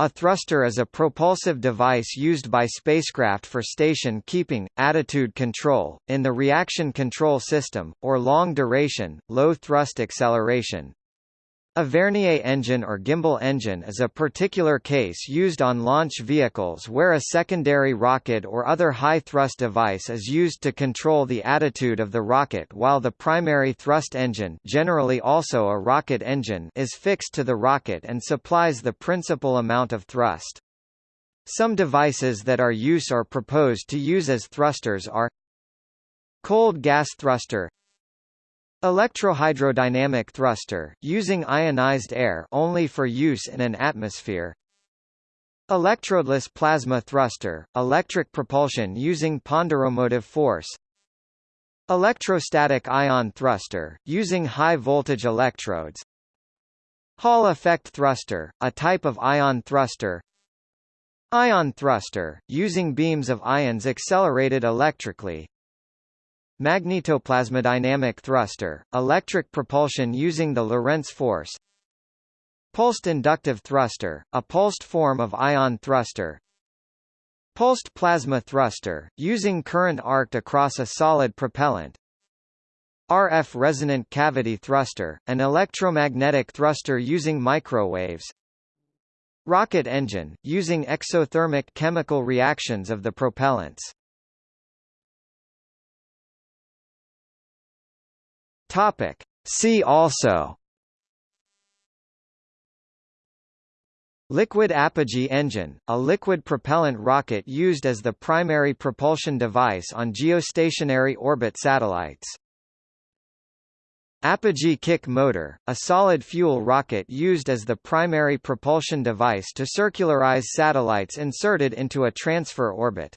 A thruster is a propulsive device used by spacecraft for station keeping, attitude control, in the reaction control system, or long-duration, low-thrust acceleration. A Vernier engine or gimbal engine is a particular case used on launch vehicles where a secondary rocket or other high-thrust device is used to control the attitude of the rocket while the primary thrust engine generally also a rocket engine is fixed to the rocket and supplies the principal amount of thrust. Some devices that are used or proposed to use as thrusters are Cold gas thruster Electrohydrodynamic thruster, using ionized air only for use in an atmosphere. Electrodeless plasma thruster, electric propulsion using ponderomotive force. Electrostatic ion thruster, using high-voltage electrodes. Hall effect thruster, a type of ion thruster. Ion thruster, using beams of ions accelerated electrically Magnetoplasmodynamic thruster, electric propulsion using the Lorentz force Pulsed inductive thruster, a pulsed form of ion thruster Pulsed plasma thruster, using current arced across a solid propellant RF resonant cavity thruster, an electromagnetic thruster using microwaves Rocket engine, using exothermic chemical reactions of the propellants Topic. See also Liquid apogee engine, a liquid propellant rocket used as the primary propulsion device on geostationary orbit satellites. Apogee kick motor, a solid fuel rocket used as the primary propulsion device to circularize satellites inserted into a transfer orbit.